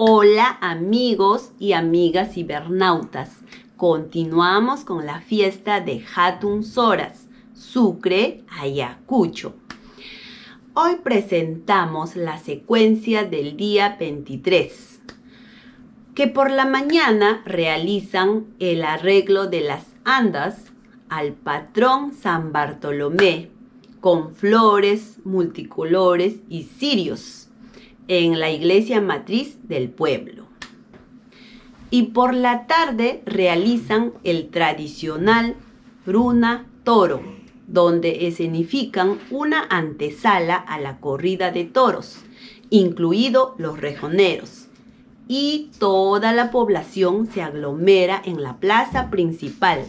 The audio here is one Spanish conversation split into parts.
Hola amigos y amigas cibernautas. Continuamos con la fiesta de Hatun Soras, Sucre, Ayacucho. Hoy presentamos la secuencia del día 23, que por la mañana realizan el arreglo de las andas al patrón San Bartolomé con flores multicolores y cirios en la iglesia matriz del pueblo. Y por la tarde realizan el tradicional Bruna Toro, donde escenifican una antesala a la corrida de toros, incluido los rejoneros. Y toda la población se aglomera en la plaza principal,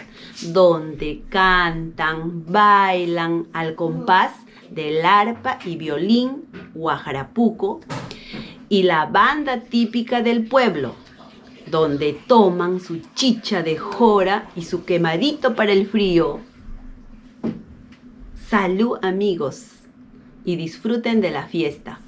donde cantan, bailan al compás del arpa y violín guajarapuco y la banda típica del pueblo, donde toman su chicha de jora y su quemadito para el frío. Salud amigos y disfruten de la fiesta.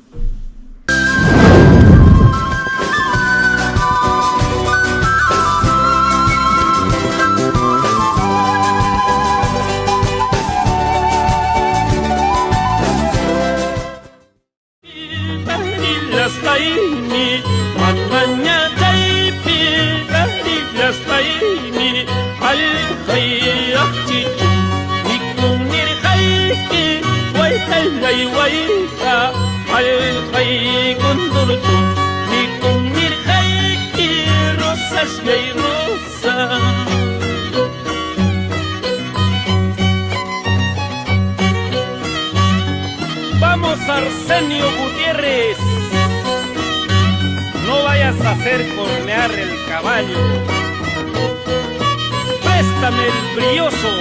يسقيني مطمن يطيبي بهري يسقيني علي خيرتي بكم نرخيكي ويتلي ويتا علي خيك انظرتم بكم نرخيكي رصاش جاي رصاش Vamos Arsenio Gutiérrez. A hacer cornear el caballo, préstame el brioso,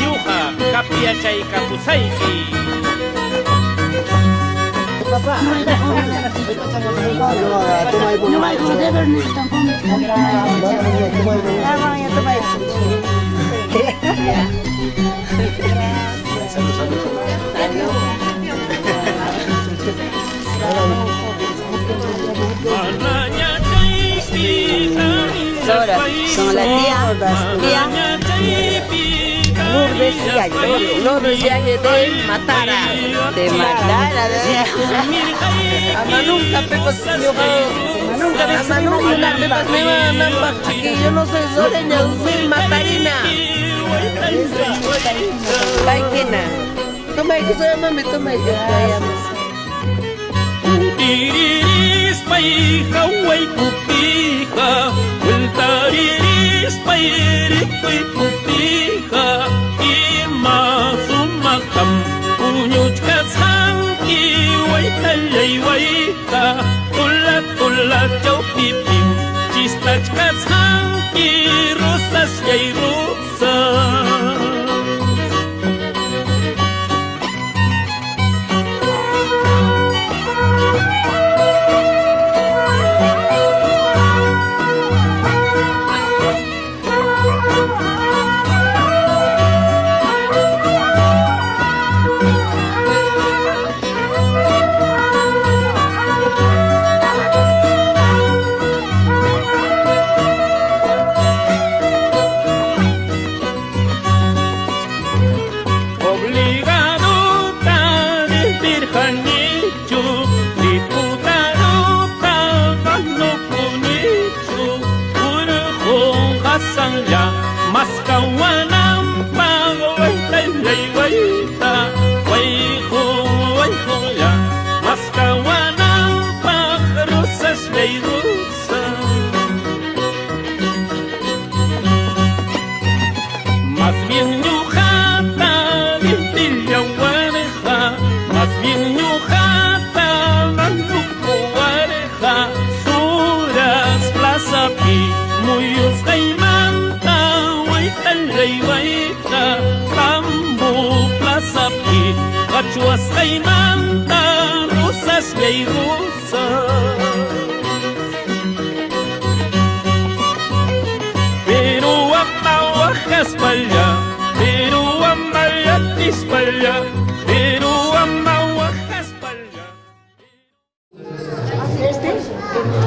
Yuja, Capiacha y Capusaiki papá. Son la tía, tía. Lourdes Yaye. Lourdes Yaye de Matara. De Matara, de Amanunca Pepas Amanunca Amanunca Pepas Neva Namba. Aquí yo no soy soreña, soy matarina. Kaikina. Toma que soy mami, toma que Iris paija, купиха, Гөлтарери спайрикпы купиха, И мазумахам, Унючка санки, Вай талей вайка, Тула тула чау пипим, Чистачка санки, Русаш яй русаш.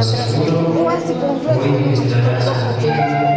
Rosas yay rosas Hoy estarás aquí palabra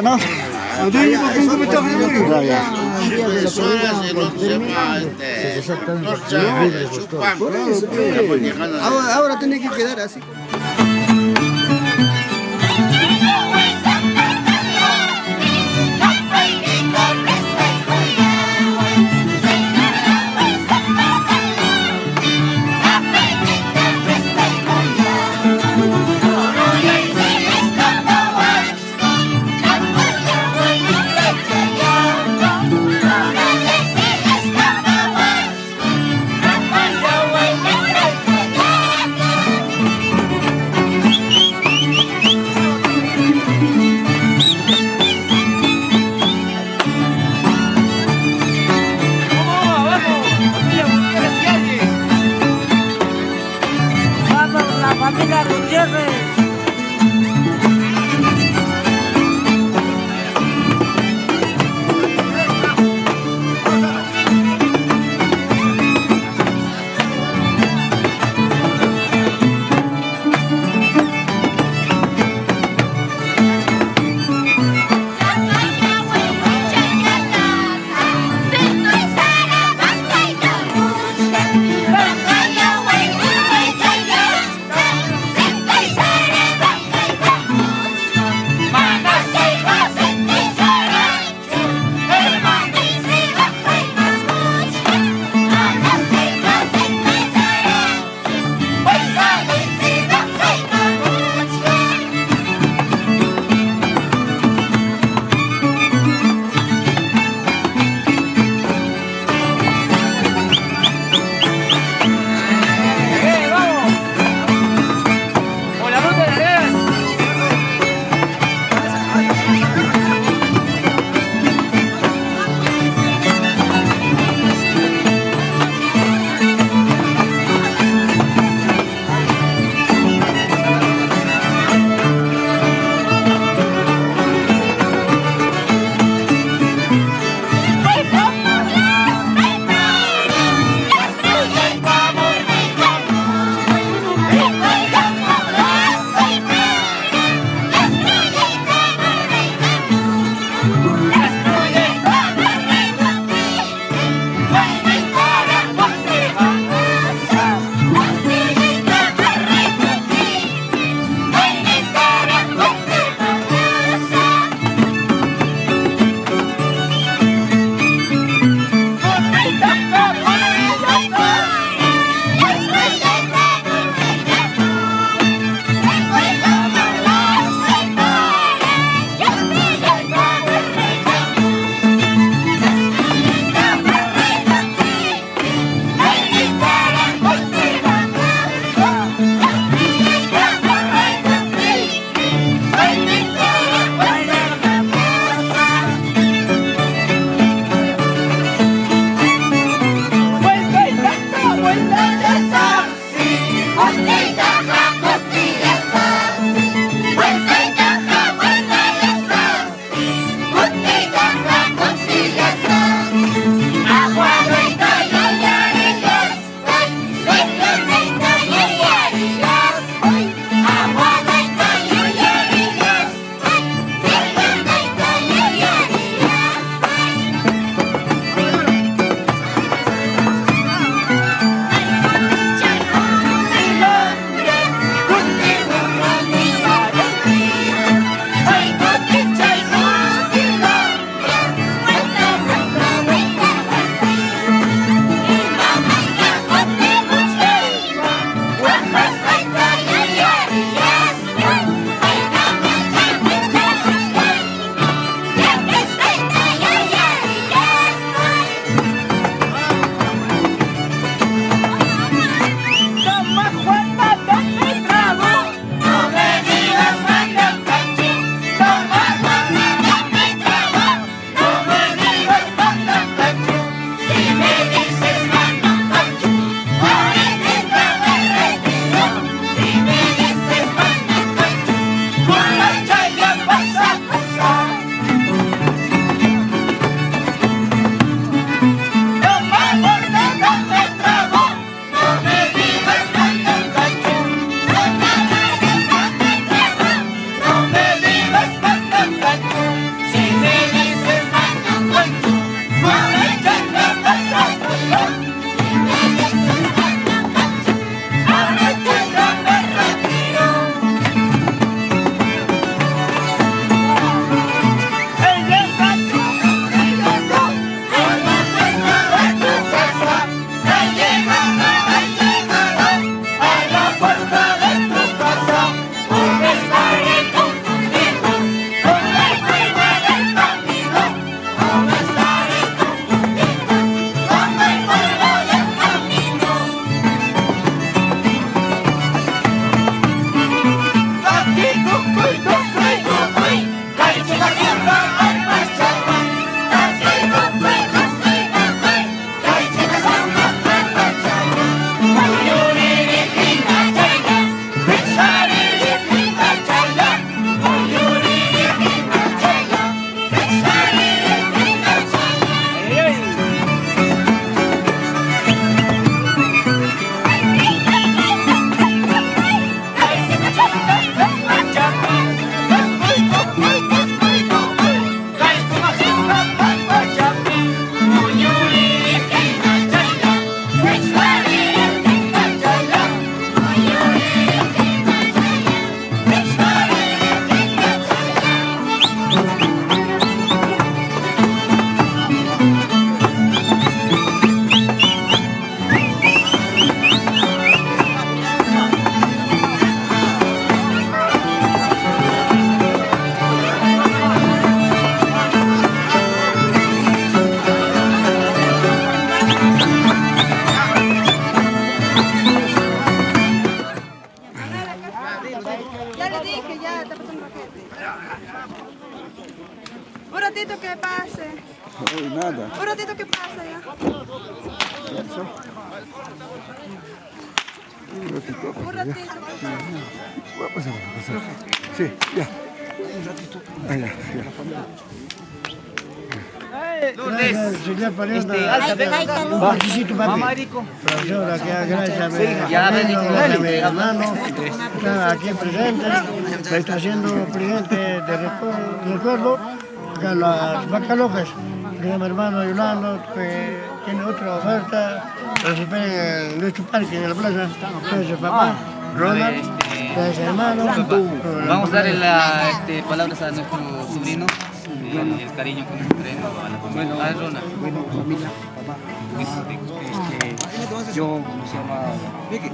ya, ¿no? No te digo que un comentario de muy Ya, ya. Por eso. Ahora, ahora tenés que quedar así. Gracias a mi hermano, está aquí presente, le está haciendo presente de recu- recuerdo, acá las vacas locas, mi hermano Yolando, que tiene otra oferta, esperen en nuestro parque, en la plaza, gracias papá, Ronald, gracias hermano, Vamos a darle las este, palabras a nuestro sobrino, eh, el cariño que nos traen a la familia. Ah, Ronald. Bueno, familia, papá, este, yo, ¿cómo se llama? Desde,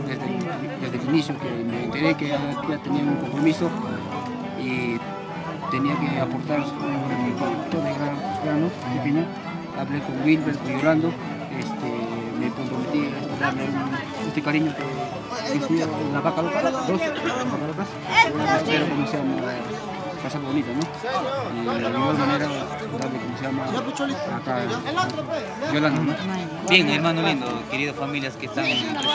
desde el inicio que me enteré que ya, tenía un compromiso y tenía que aportar un producto de gran, grano pequeño, hablé con Wilber, con Yolando, este, me comprometí a darle un- este cariño que, que fui a la vaca loca, dos vacas locas, espero como se llama, pasar bonito, ¿no? Y de igual manera darle como se llama acá Yolanda, ¿no? Bien, hermano lindo, queridas familias que están presentes.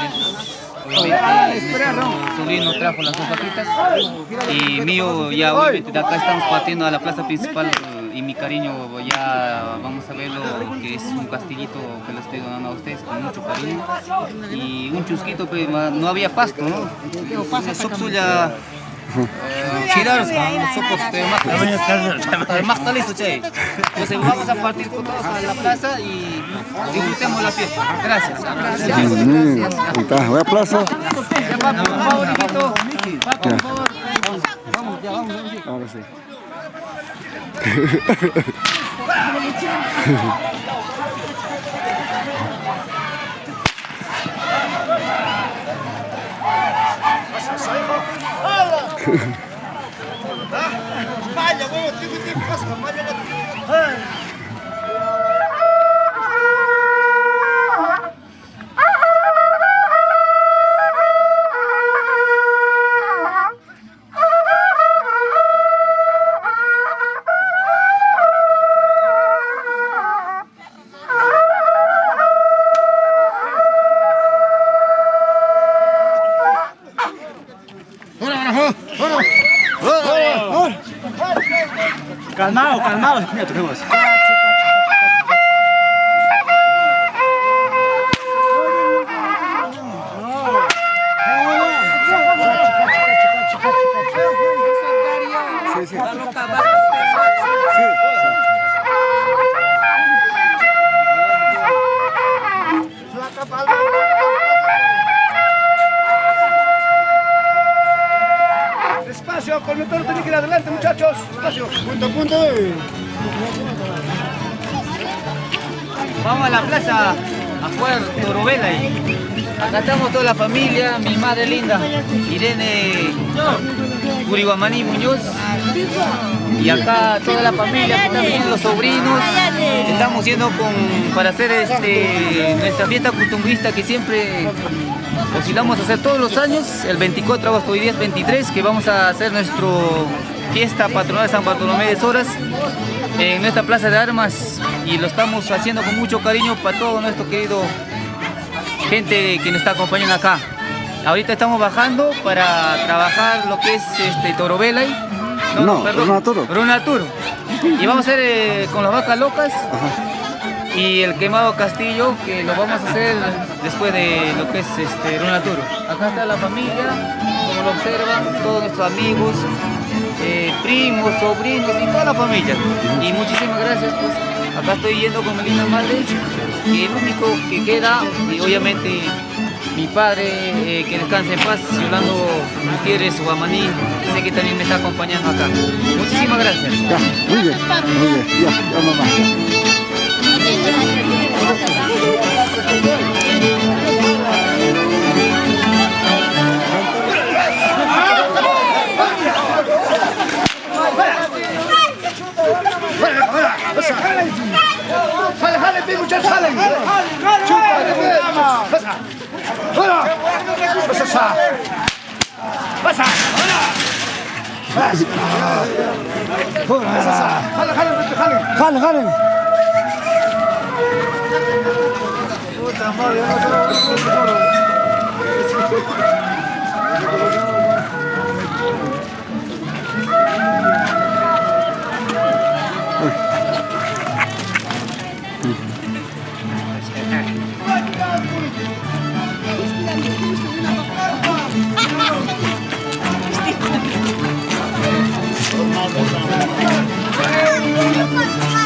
Obviamente, nuestro sobrino trajo las dos vaquitas y mío ya obviamente de acá estamos partiendo a la plaza principal eh, y mi cariño ya vamos a verlo que es un castillito que lo estoy donando a ustedes con mucho cariño y un chusquito pues ma- no había pasto, ¿no? Girar, sopos de listo, che. Entonces vamos a partir con todos a la plaza y disfrutemos la fiesta. Gracias. Mm, ahí está, voy a plaza. Ya, por favor. Papi, por favor. Ahora sí. Vaya, huevo, tiene que pasar, vaya, vaya. Con el toro tiene que ir adelante, muchachos. Despacio. Punto a punto. Vamos a la plaza a jugar Torobela y acá estamos toda la familia, mi madre linda, Irene Curiguamaní Muñoz. Y acá toda la familia, están viniendo los sobrinos. Estamos yendo con, para hacer este, nuestra fiesta costumbrista que siempre oscilamos a hacer todos los años, el 24 de agosto, hoy día es 23, que vamos a hacer nuestra fiesta patronal de San Bartolomé de Soras en nuestra plaza de armas y lo estamos haciendo con mucho cariño para todo nuestro querido gente que nos está acompañando acá. Ahorita estamos bajando para trabajar lo que es este Torobela. No, Runaturo. Runaturo. Y vamos a hacer eh, con las vacas locas y el quemado castillo que lo vamos a hacer después de lo que es este Runaturo. Acá está la familia, como lo observan, todos nuestros amigos, eh, primos, sobrinos y toda la familia. Y muchísimas gracias, pues acá estoy yendo con mi linda madre, y el único que queda, y obviamente mi padre, eh, que descanse en paz, Yolando Gutiérrez Guamaní, sé que también me está acompañando acá. Muchísimas gracias. Muy bien, ya mamá. خلي خلي خلي. خلي Puta madre, yo no tengo- Por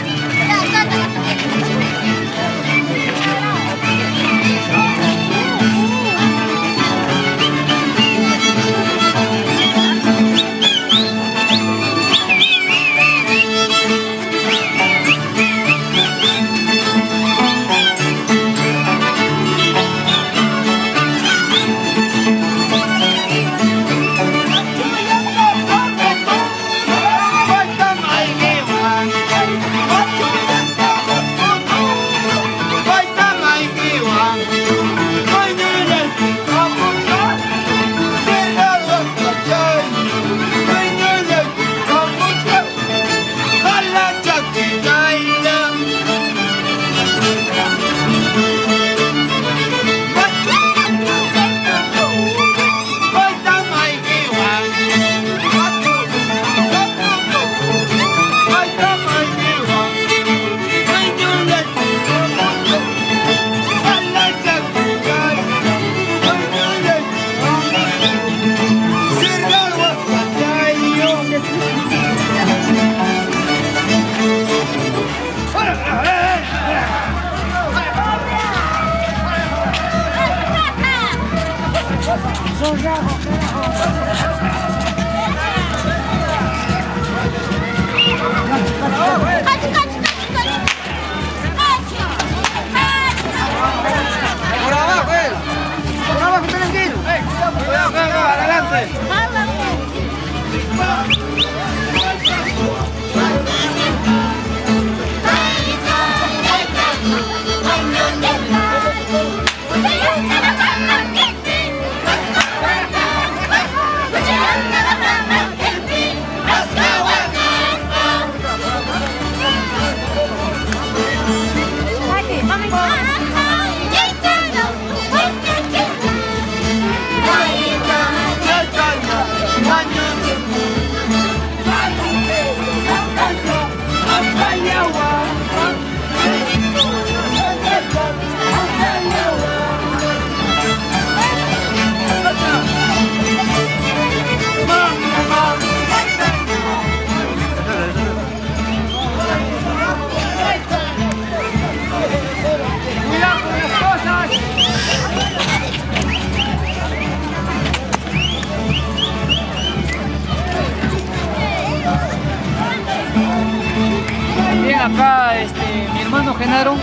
acá este, mi hermano Genaro,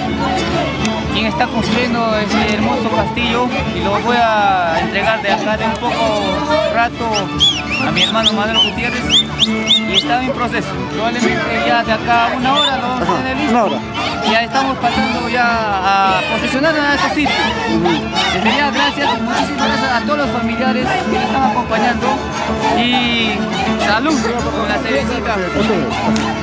quien está construyendo este hermoso castillo y lo voy a entregar de acá de un poco rato a mi hermano Manuel Gutiérrez y está en proceso. Probablemente ya de acá a una hora lo vamos a tener listo. Ya estamos pasando ya a posicionar a este sitio. Desde ya gracias, muchísimas gracias a todos los familiares que nos están acompañando y salud con la cervecita.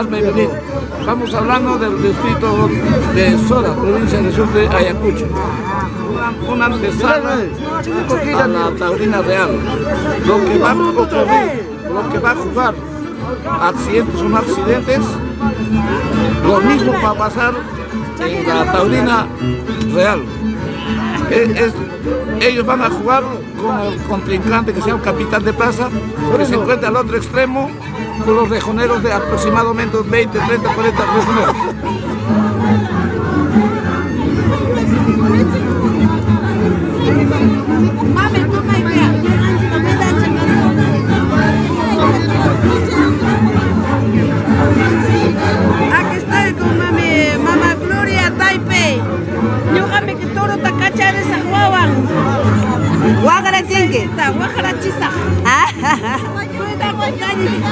y venir. Estamos hablando del distrito de Sora, provincia del sur de Ayacucho. una, una antesala a la taurina real. Lo que va a ocurrir, lo que va a jugar accidentes o no accidentes, lo mismo va a pasar en la taurina real. Es- es- ellos van a jugar con el contrincante que sea un capitán de plaza, que se encuentra al otro extremo con los rejoneros de aproximadamente 20, 30, 40 rejoneros. Aquí estoy con mami, mamá Gloria Taipe. Ñuqami que toro takacha de. Guájara chisa. Guañojme, guañojme,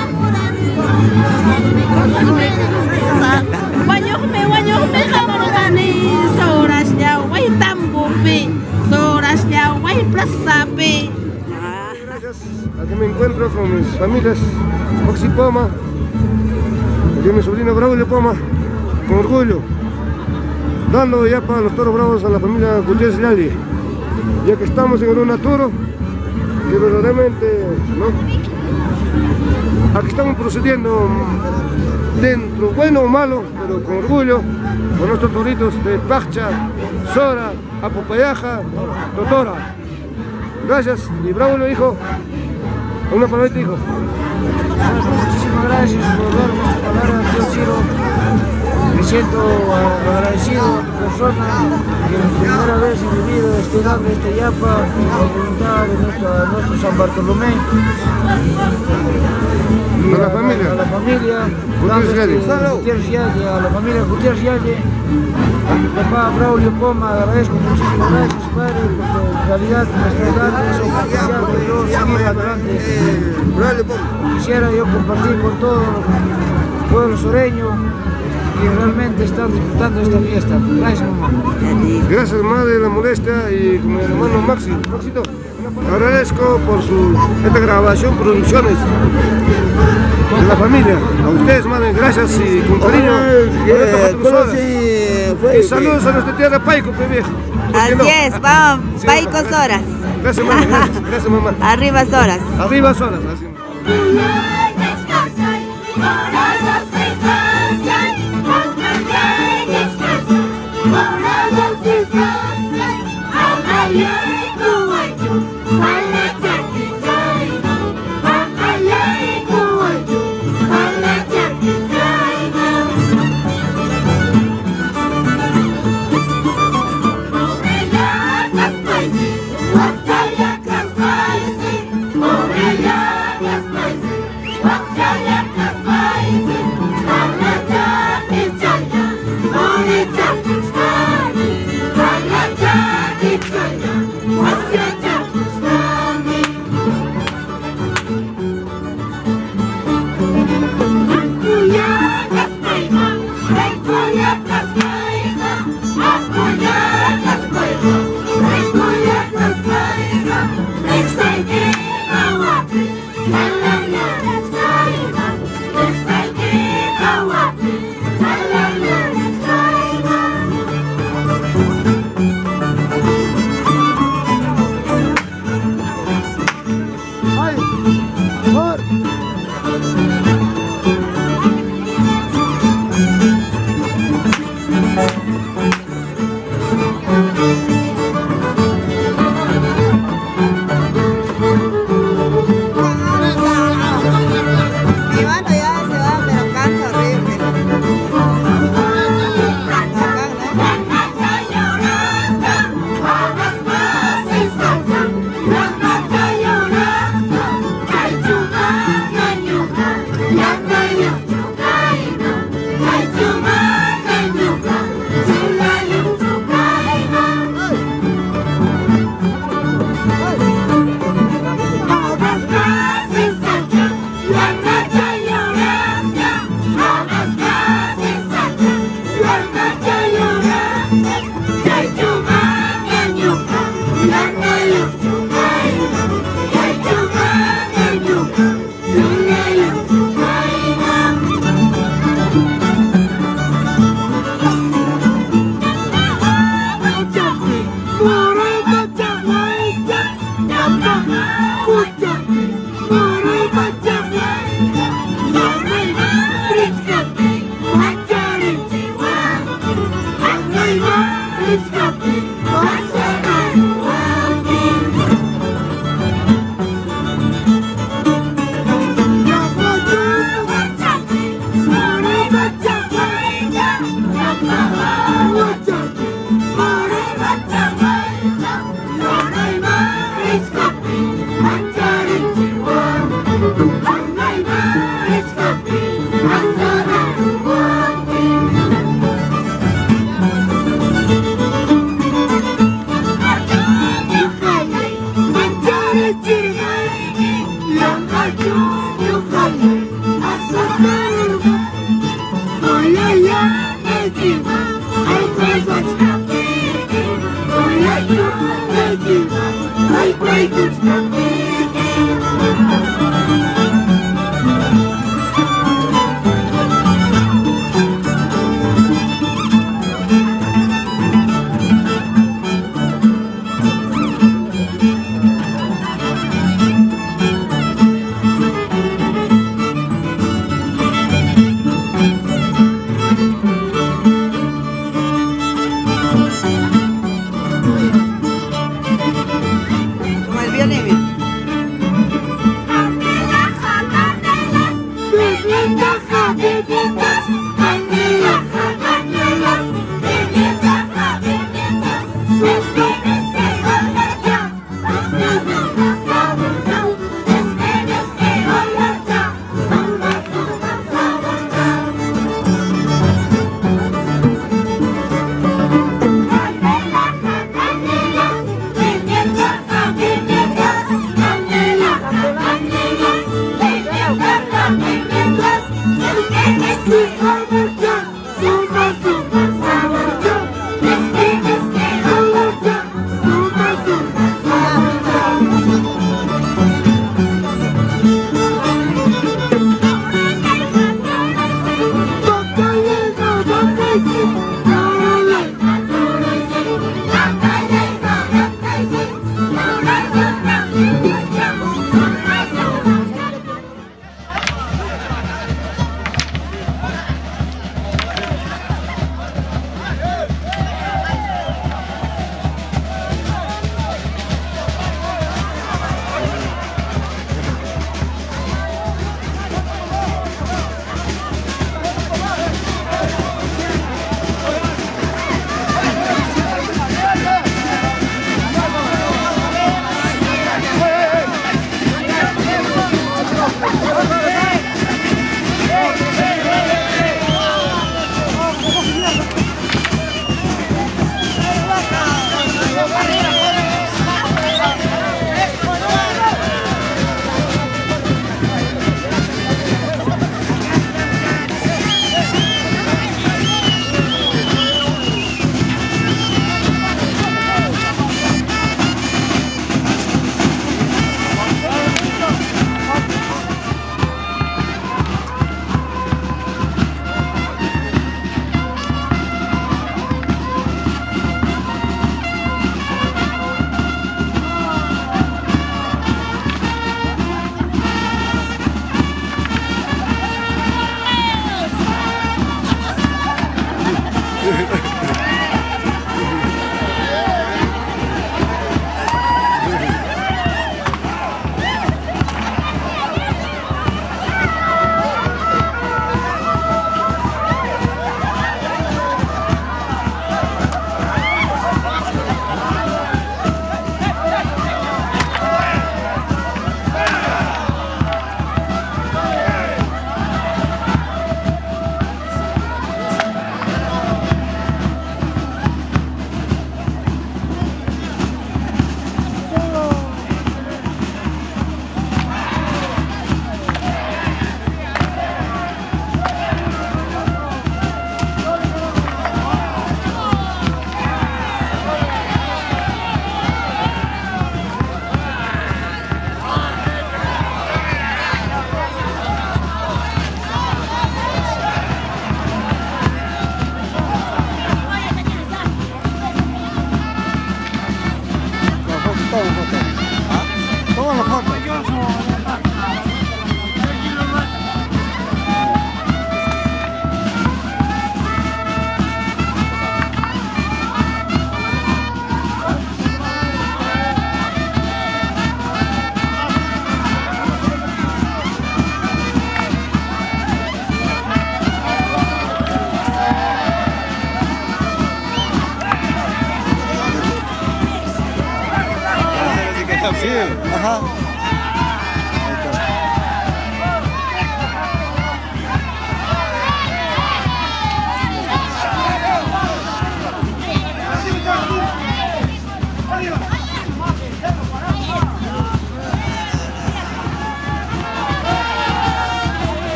Aquí me encuentro con mis familias, Oxy Poma, aquí mi sobrino Braulio Poma, con orgullo, dando ya para los toros bravos a la familia Gutiérrez Yali, ya que estamos en un toro, que verdaderamente, ¿no? Aquí estamos procediendo dentro, bueno o malo, pero con orgullo, con nuestros toritos de Pacha, Sora, Apopayaja, Totora. Gracias, y Braulio hijo, una palabra hijo. Muchísimas gracias por darme esta palabra, tío Ciro. Me siento agradecido a tu persona que por primera vez en mi vida estoy dando este yapa con la voluntad de nuestro, nuestro San Bartolomé. Y A la familia. A la familia. Gutiérrez dando este- Yalle. Gutiérrez Yalle, a la familia Gutiérrez Yalle. A mi papá Braulio Poma, agradezco muchísimas gracias, padre, porque en realidad dando esa oportunidad de yo seguir adelante. Quisiera yo compartir con todo el pueblo soreño que realmente están disfrutando esta fiesta. Gracias, mamá. Gracias madre de la molestia y con mi hermano Maxi. Maxito, agradezco por su esta grabación, producciones de la familia. A ustedes madre, gracias y con cariño. Sodas. Y saludos a nuestra tierra Paico, viejo. ¿Por qué no? Así es, vamos, Sí, Paico. Soras. Gracias mamá, gracias, gracias mamá. Arriba Soras. Arriba Soras. así. thank you. Great things. Oh, thank you, thank you.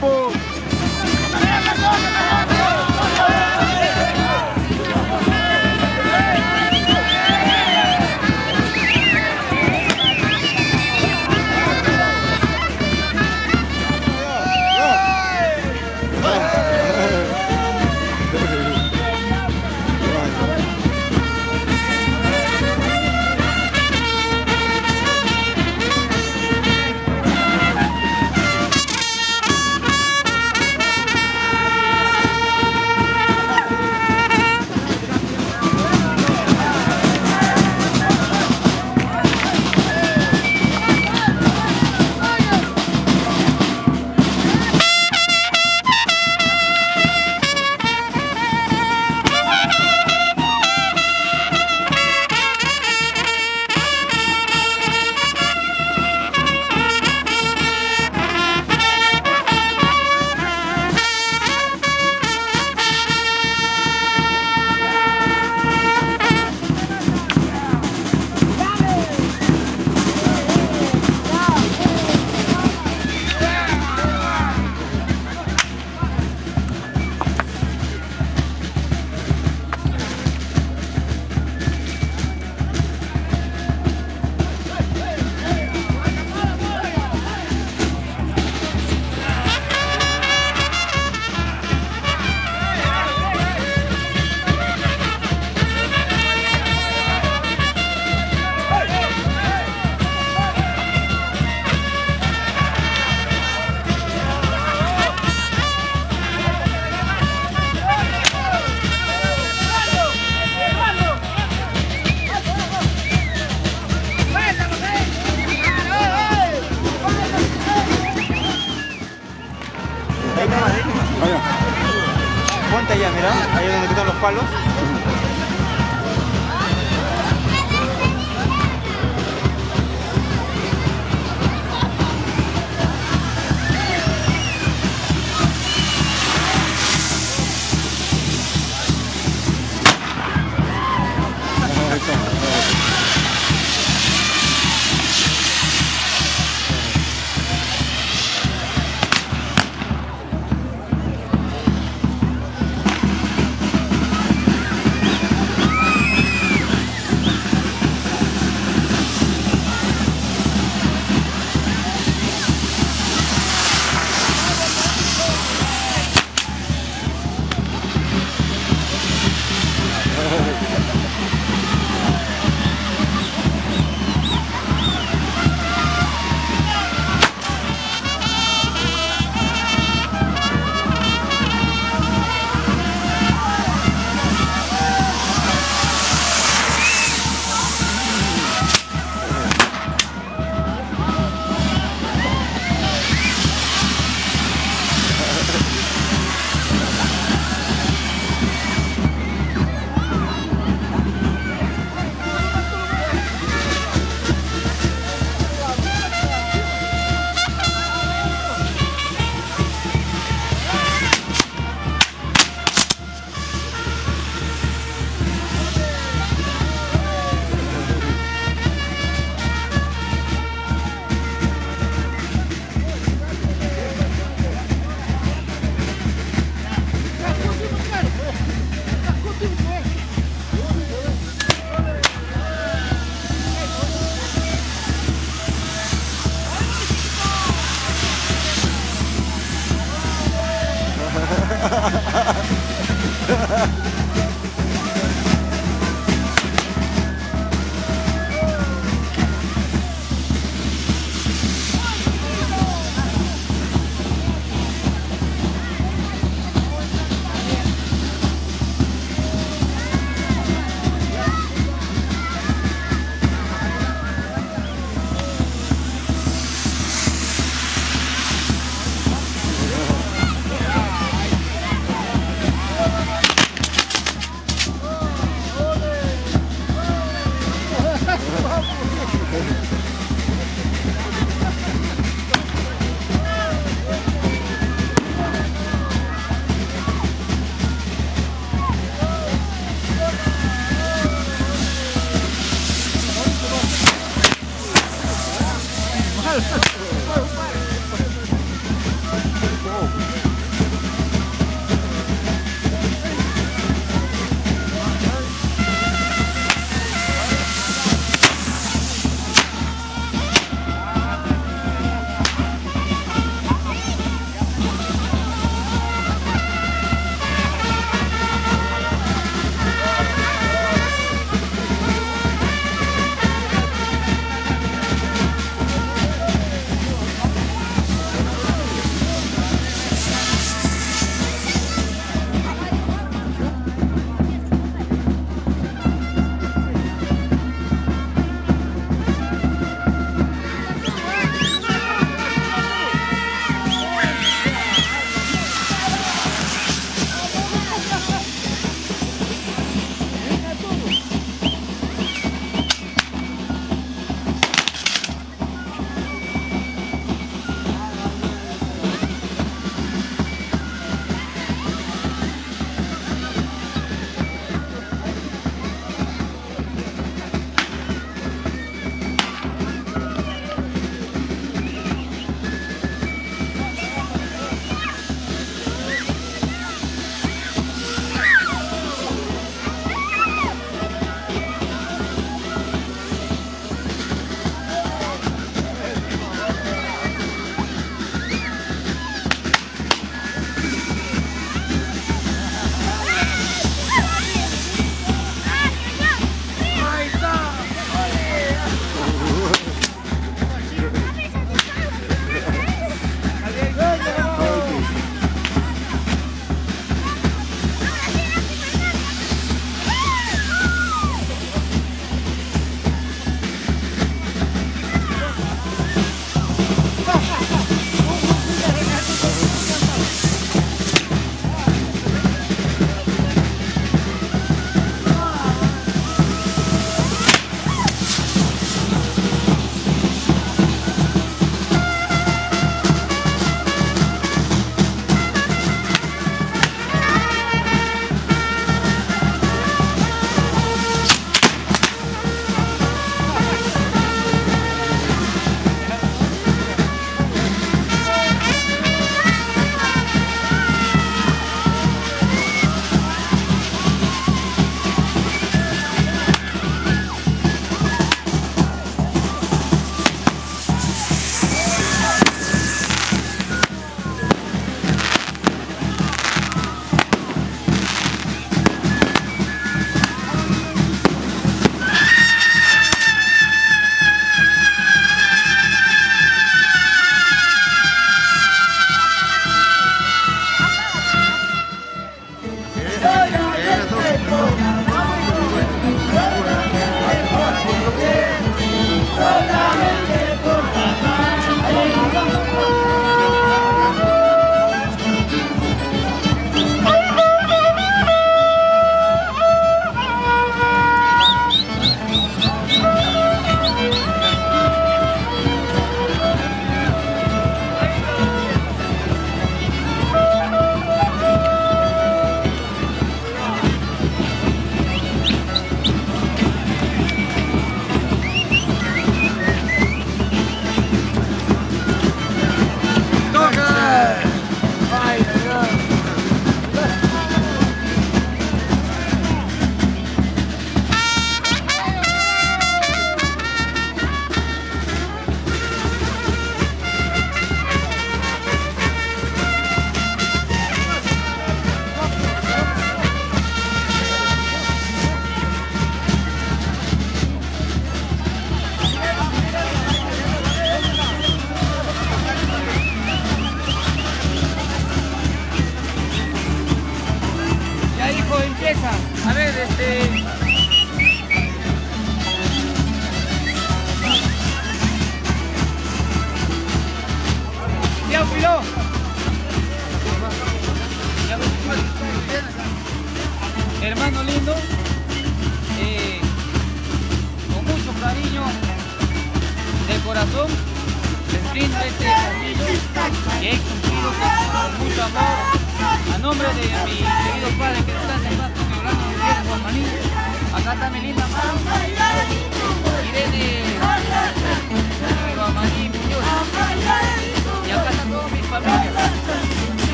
Liverpool.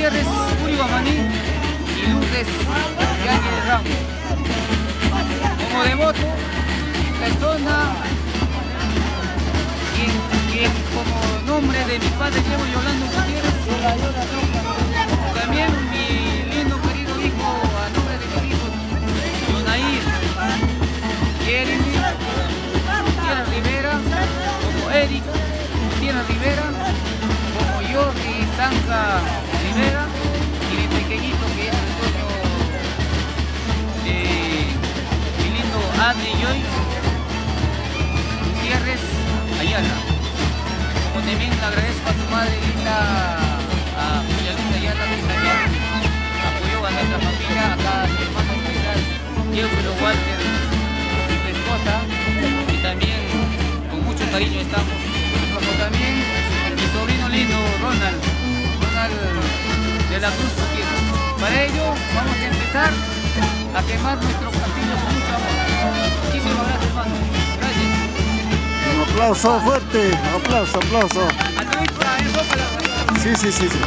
Gutiérrez, Uri Guamaní y Lourdes Yáñez Ramos. Como devoto, persona quien, como nombre de mi padre llevo Yolando Gutiérrez, también mi lindo querido hijo a nombre de mis hijos, Yonair, Jeremy, Gutiérrez Rivera, como Eric, Gutiérrez Rivera, como Jordi Zanja y mi pequeñito que es el mi lindo Adri Joy Gutiérrez Ayala. Como también le agradezco a su madre linda, a Julia Luisa Ayala, que también apoyó a nuestra familia, acá a mi hermano especial, Teófilo Walter, su esposa, y también con mucho cariño estamos. Como también mi sobrino lindo, Ronald, Ronald de la Cruz Gutiérrez. Para ello vamos a empezar a quemar nuestro castillo con mucho amor. Muchísimas gracias, hermano. Gracias. Un aplauso fuerte, aplauso, aplauso. Sí, sí, sí, sí.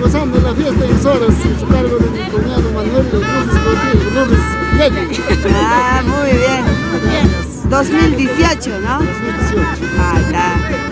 Gozando la fiesta en Soras, en su cargo de mi cuñado Manuel Lourdes Lourdes. Ah, muy bien. 2018, ¿no? 2018. Ah, está.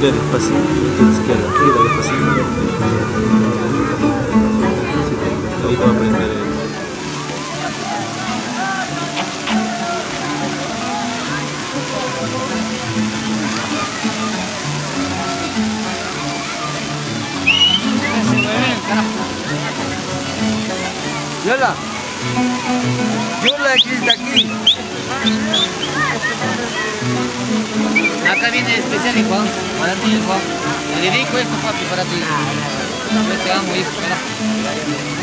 gira despacito, tienes que ir a la despacito. Ahí te va a aprender el... Yola, Yola que está aquí. acá viene especial y Juan, para ti Juan. Le di esto papi para ti. Ah, no te amo hijo,